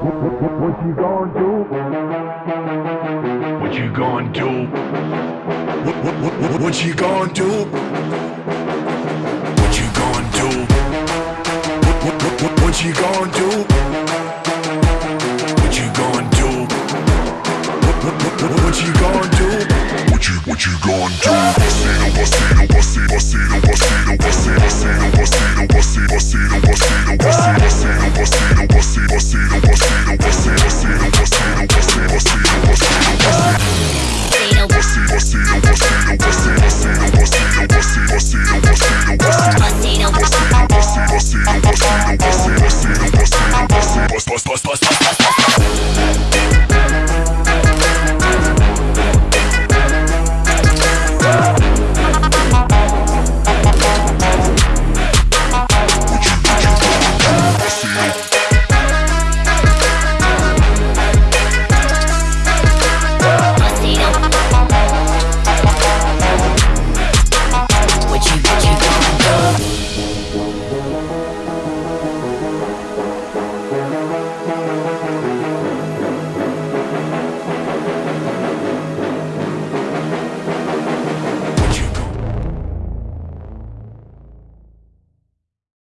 What you gonna do? What you gonna do? What, what, what, what you gonna do? What you gonna do? What, what, what, what, what you gonna do? What you gonna do? What, what, what, what, what you gonna do? What you, what you gonna do? Bustino, bustino, bustino, bustino, bustino, bustino, bustino, bustino, bustino, bustino, bustino, bustino, bustino, bustino, bustino, bustino, bust, bust, bust.